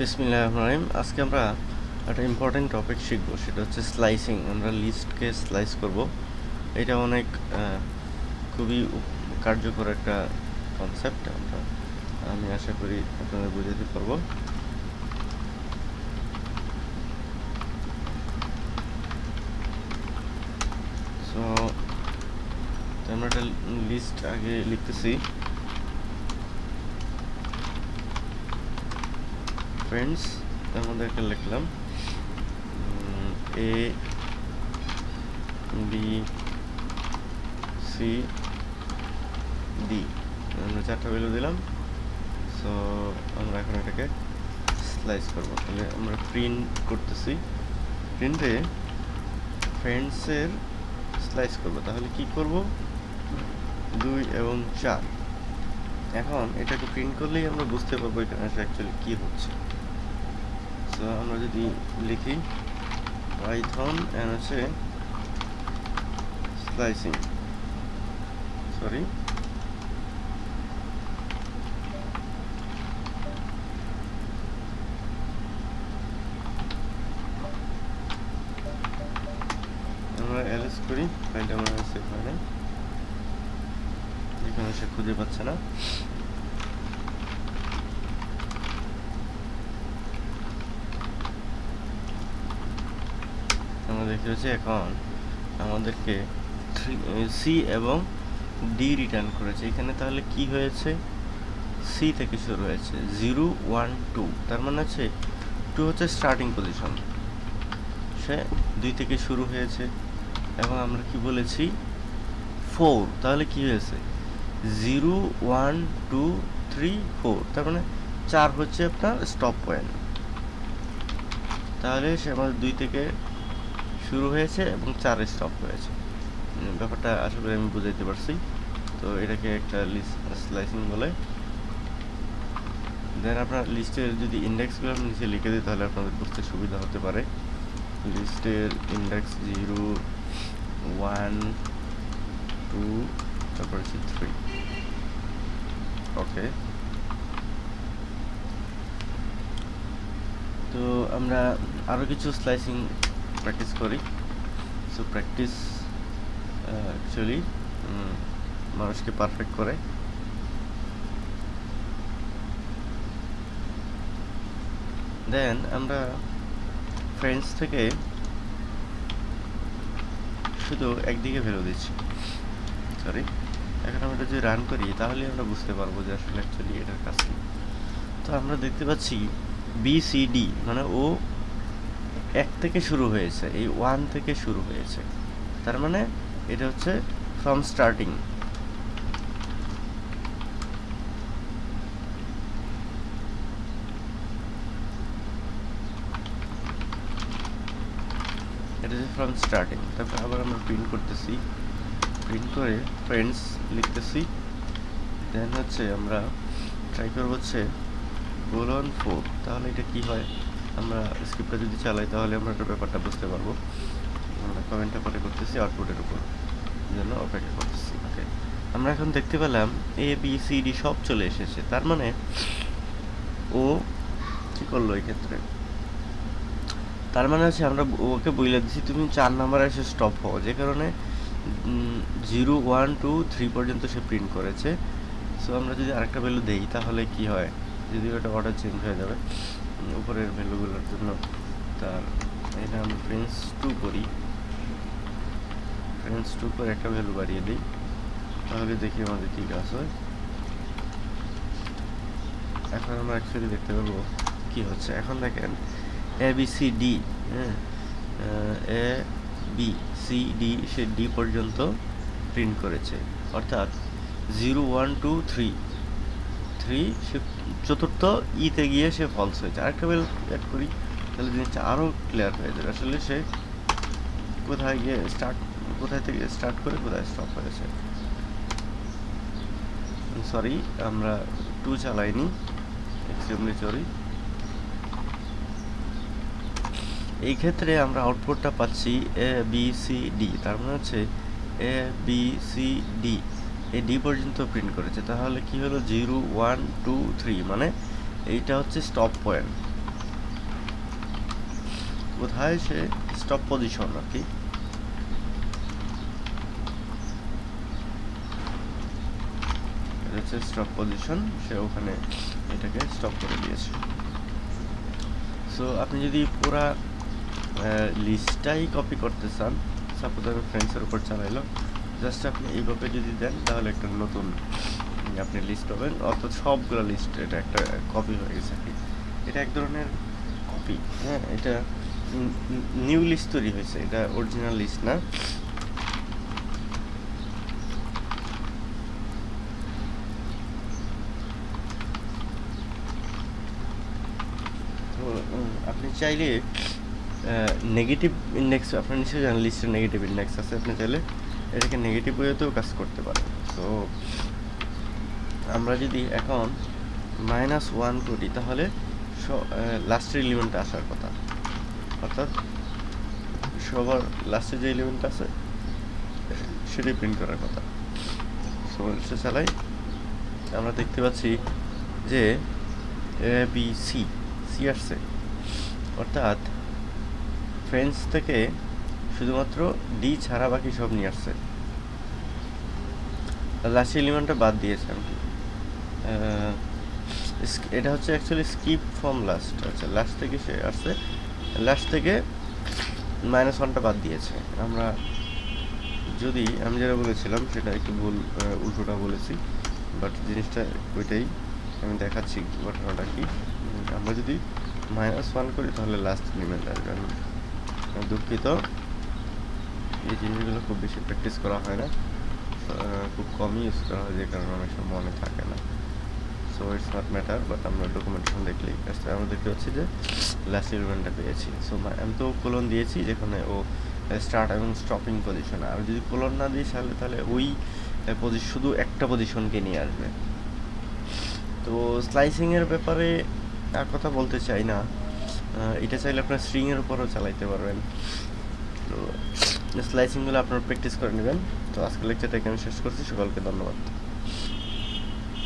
বিসমিল্লাহ আজকে আমরা একটা ইম্পর্টেন্ট টপিক শিখব, সেটা হচ্ছে স্লাইসিং আমরা লিস্টকে স্লাইস করব। এটা অনেক খুবই কার্যকর একটা কনসেপ্ট আমরা, আমি আশা করি আপনাদের বুঝাতে পারব। সো আমরা একটা লিস্ট আগে লিখতেছি। ফ্রেন্ডস তার মধ্যে একটা লিখলাম এ বি সি ডি আমরা চারটা ভ্যালু দিলাম। সো আমরা এখন এটাকে স্লাইস করব। তাহলে আমরা প্রিন্ট করতেছি। প্রিন্টে ফ্রেন্ডসের স্লাইস করব। তাহলে কি করব? দুই এবং চার। এখন এটাকে প্রিন্ট করলেই আমরা বুঝতে পারব এখানে অ্যাকচুয়ালি কি হচ্ছে। আমরা যদি লিখি পাইথন এন্ড হচ্ছে স্লাইসিং সরি আমরা এলএস করি ফাইলটা আমার সেভ হয় না। এখানে সে খুঁজে পাচ্ছে না। আমরা দেখতে পাচ্ছি এখন আমাদেরকে সি এবং ডি রিটার্ন করেছে। এখানে তাহলে কি হয়েছে? সি থেকে শুরু হয়েছে জিরো ওয়ান টু তার মানে হচ্ছে টু হচ্ছে স্টার্টিং পজিশন সে দুই থেকে শুরু হয়েছে। এবং আমরা কি বলেছি? ফোর তাহলে কি হয়েছে? Zero one two three four তার মানে চার হচ্ছে আপনার স্টপ পয়েন্ট তাহলে সে আমাদের দুই থেকে শুরু হয়েছে এবং চার স্টপ হয়েছে। ব্যাপারটা আশা করি আমি বুঝাইতে পারছি। তো এটাকে একটা লিস্ট স্লাইসিং বলে। দেন আপনার লিস্টের যদি ইন্ডেক্সগুলো আপনি নিচে লিখে দিই, তাহলে আপনাদের বুঝতে সুবিধা হতে পারে। লিস্টের ইন্ডেক্স জিরো ওয়ান টু তারপর থ্রি ওকে তো আমরা আরও কিছু স্লাইসিং প্র্যাকটিস করি। সো প্র্যাকটিস অ্যাকচুয়ালি মানুষকে পারফেক্ট করে। দেন আমরা ফ্রেন্ডস থেকে শুধু একদিকে ভ্যালু দিচ্ছি। সরি এখন আমরা যদি রান করি, তাহলে আমরা বুঝতে পারব যে আসলে অ্যাকচুয়ালি এটার কাজ কি। তো আমরা দেখতে পাচ্ছি বি সি ডি মানে ও এক থেকে শুরু হয়েছে, এই ওয়ান থেকে শুরু হয়েছে। তার মানে এটা হচ্ছে ফ্রম স্টার্টিং এটা হচ্ছে ফ্রম স্টার্টিং তারপর আবার আমরা প্রিন্ট করতেছি। প্রিন্ট করে ফ্রেন্ডস লিখতেছি। দেন হচ্ছে আমরা ট্রাই করব হচ্ছে গোলন ফোর তাহলে এটা কি হয়? আমরা স্ক্রিপ্টটা যদি চালাই, তাহলে আমরা একটা ব্যাপারটা বুঝতে পারব। আমরা কমেন্টটা পরে করতেছি আউটপুটের উপর। জন্য অপেক্ষা করতেছি ওকে আমরা এখন দেখতে পেলাম এ বি সি ডি সব চলে এসেছে। তার মানে ও কী করল ক্ষেত্রে? তার মানে হচ্ছে আমরা ওকে বলে দিচ্ছি তুমি চার নাম্বার এসে স্টপ হও। যে কারণে জিরো ওয়ান টু থ্রি পর্যন্ত সে প্রিন্ট করেছে। সো আমরা যদি আরেকটা ভ্যালু দেই, তাহলে কি হয়? যদি ওটা অর্ডার চেঞ্জ হয়ে যাবে। উপরের ভ্যালুগুলোর জন্য তার এটা আমি ফ্রেন্স টু করি। ফ্রেন্স টু করে একটা ভ্যালু বাড়িয়ে দিই। তাহলে দেখি আমাদের কী কাজ হয়। এখন আমরা অ্যাকচুয়ালি দেখতে পাবো কী হচ্ছে। এখন দেখেন এ বি সি ডি হ্যাঁ? এ বি সি ডি সে ডি পর্যন্ত প্রিন্ট করেছে। অর্থাৎ zero one two three three, সে চতুর্থ ইতে গিয়ে সে ফলস হয়েছে আরেকটা বেল অ্যাড করি, তাহলে জিনিসটা আরও ক্লিয়ার হয়ে যাবে। আসলে সে কোথায় গিয়ে স্টার্ট কোথায় থেকে স্টার্ট করে, কোথায় স্টপ হয়েছে সরি আমরা টু চালাইনি এক্সট্রিমলি সরি এই ক্ষেত্রে আমরা আউটপুটটা পাচ্ছি এ বি সি ডি তার মানে হচ্ছে এ বি সি ডি এই ডি পর্যন্ত প্রিন্ট করেছে। তাহলে কি হলো? জিরো, ওয়ান, টু, থ্রি মানে এইটা হচ্ছে স্টপ পয়েন্ট কোথায় সে স্টপ পজিশন আর কি? স্টপ পজিশন সে ওখানে এটাকে স্টপ করে দিয়েছে। সো আপনি যদি পুরা লিস্টটাই কপি করতে চান সাপোজ আমি ফ্রেন্ডসের উপর চালাইলাম জাস্ট আপনি এইভাবে যদি দেন, তাহলে একটা নতুন আপনি লিস্ট পাবেন। অর্থাৎ সবগুলো লিস্ট এটা একটা কপি হয়ে গেছে এটা এক ধরনের কপি হ্যাঁ? এটা নিউ লিস্ট তৈরি হয়েছে। এটা অরিজিনাল লিস্ট না। আপনি চাইলে নেগেটিভ ইন্ডেক্স আপনার নিশ্চয়ই জানেন লিস্টের নেগেটিভ ইন্ডেক্স আছে। আপনি চাইলে এটাকে নেগেটিভ ওয়েতেও কাজ করতে পারে। তো আমরা যদি এখন মাইনাস ওয়ান করি, তাহলে লাস্টের এলিমেন্ট আসার কথা। অর্থাৎ সবার লাস্টে যে এলিমেন্ট আছে, সেটাই প্রিন্ট করার কথা। সো সে চালাই আমরা দেখতে পাচ্ছি যে, এ বি সি সি আসছে। অর্থাৎ ফ্রেন্স থেকে শুধুমাত্র ডি ছাড়া বাকি সব নিয়ে আসছে। লাস্ট এলিমেন্টটা বাদ দিয়েছে কি। এটা হচ্ছে অ্যাকচুয়ালি স্কিপ ফ্রম লাস্ট আচ্ছা লাস্ট থেকে সে আসছে। লাস্ট থেকে মাইনাস ওয়ানটা বাদ দিয়েছে। আমরা যদি, আমি যেটা বলেছিলাম, সেটা একটু ভুল উল্টোটা বলেছি বাট জিনিসটা ওইটাই আমি দেখাচ্ছি ঘটনাটা কি। আমরা যদি মাইনাস ওয়ান করি, তাহলে লাস্ট এলিমেন্ট আসবে। আমি আমি দুঃখিত। এই জিনিসগুলো খুব বেশি প্র্যাকটিস করা হয় না। খুব কমই ইউজ করা হয়, যে কারণে অনেক সময় মনে থাকে না। So it's not matter but আমরা ডকুমেন্টেশন দেখলেই কাজটা আমরা দেখতে পাচ্ছি যে লাস্ট এলিমেন্টটা পেয়েছি। সো আমি তো কোলন দিয়েছি যেখানে ও স্টার্ট এবং স্টপিং পজিশন আর যদি কোলন না দিই তাহলে তাহলে ওই পজিশন শুধু একটা পজিশনকে নিয়ে আসবে। তো স্লাইসিংয়ের ব্যাপারে আর কথা বলতে চাই না। এটা চাইলে আপনার স্ট্রিংয়ের উপরও চালাইতে পারবেন। তো স্লাইসিংগুলো আপনারা প্র্যাকটিস করে নেবেন। তো আজকে লেকচারটা এখানে শেষ করছি। সকলকে ধন্যবাদ।